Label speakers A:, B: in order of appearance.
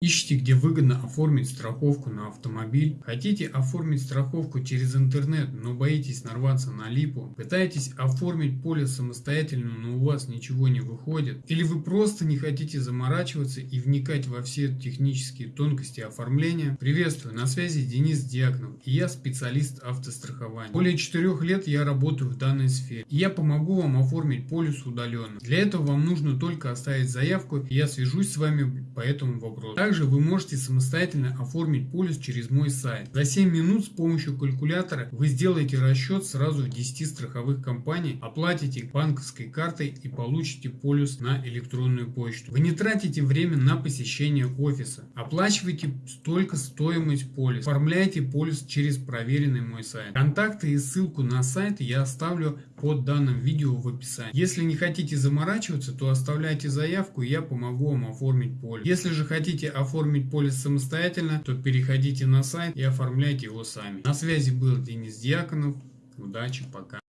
A: Ищите, где выгодно оформить страховку на автомобиль? Хотите оформить страховку через интернет, но боитесь нарваться на липу? Пытаетесь оформить полис самостоятельно, но у вас ничего не выходит? Или вы просто не хотите заморачиваться и вникать во все технические тонкости оформления? Приветствую, на связи Денис Дьяконов, и я специалист автострахования. Более 4 лет я работаю в данной сфере, и я помогу вам оформить полис удаленно. Для этого вам нужно только оставить заявку, и я свяжусь с вами по этому вопросу. Также вы можете самостоятельно оформить полис через мой сайт. За 7 минут с помощью калькулятора вы сделаете расчет сразу в 10 страховых компаний, оплатите банковской картой и получите полис на электронную почту. Вы не тратите время на посещение офиса. Оплачивайте только стоимость полиса. Оформляйте полис через проверенный мой сайт. Контакты и ссылку на сайт я оставлю под данным видео в описании. Если не хотите заморачиваться, то оставляйте заявку и я помогу вам оформить полис. Если же хотите оформить полис самостоятельно, то переходите на сайт и оформляйте его сами. На связи был Денис Дьяконов. Удачи, пока.